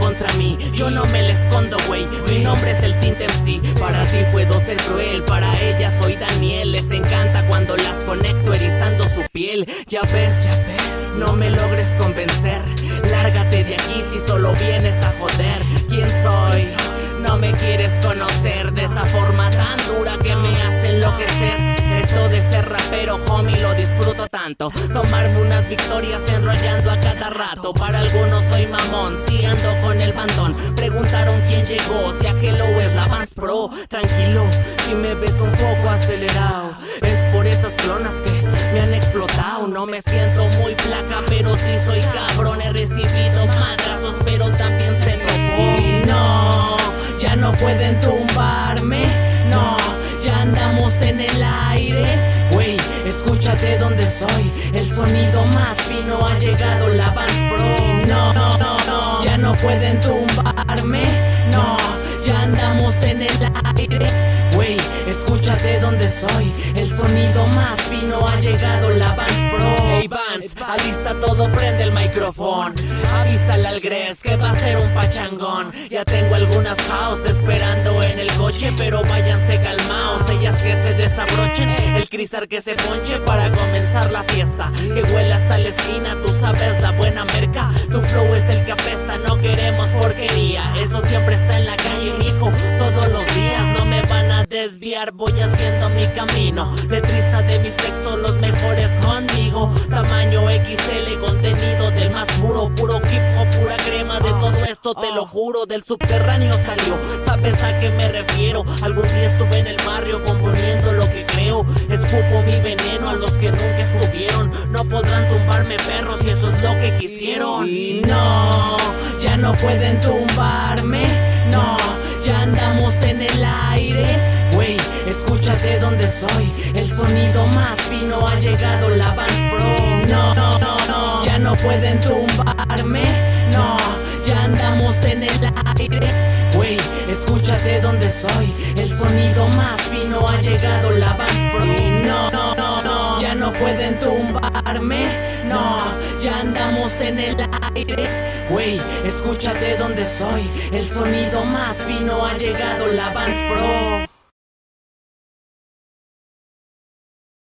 contra mí Yo no me le escondo, güey. Mi nombre es el Tinte MC Para ti puedo ser cruel Para ella soy Daniel. Les encanta cuando las conecto erizando su piel. Ya ves, no me logres convencer Lárgate de aquí si solo vienes a joder. ¿Quién soy? No me quieres conocer de esa forma tan dura que me hace enloquecer. Esto de ser rapero, homie, lo disfruto tanto. Tomarme unas victorias enrollando a cada rato. Para algunos soy ando Preguntaron quién llegó, si aquello es la Vans Pro. Tranquilo, si me ves un poco acelerado Es por esas clonas que me han explotado. No me siento muy placa, pero sí soy cabrón. He recibido madrazos, pero también se topó No, ya no pueden tumbarme. No, ya andamos en el aire. Wey, escúchate donde soy. El sonido más fino ha llegado la Vans no, pueden tumbarme. No, ya andamos en el aire. Wey, escúchate donde soy. El sonido más fino ha llegado la Vans Pro. Hey Vans, alista todo, prende el micrófono. Avísale al Gres que va a ser un pachangón. Ya tengo algunas house esperando en el coche Pero váyanse calmaos, ellas que se desabrochen El crisar que se ponche para comenzar la fiesta. Que huele hasta la esquina, tú sabes la buena merca. Tu desviar, voy haciendo mi camino. Letrista de mis textos, los mejores conmigo. Tamaño XL, contenido del más puro Puro hip hop, pura crema De todo esto te lo juro Del subterráneo salió, ¿sabes a qué me refiero? Algún día estuve en el barrio componiendo lo que creo. Escupo mi veneno a los que nunca estuvieron. No podrán tumbarme perros si eso es lo que quisieron. Y no, ya no pueden tumbarme. No, ya andamos en el aire Wey, escúchate donde soy. El sonido más fino ha llegado la Vans Pro. No, no, no, no, ya no pueden tumbarme. No, ya andamos en el aire. Wey, escúchate donde soy. El sonido más fino ha llegado la Vans Pro. No, no, no, no, ya no pueden tumbarme. No, ya andamos en el aire. Wey, escúchate donde soy. El sonido más fino ha llegado la Vans Pro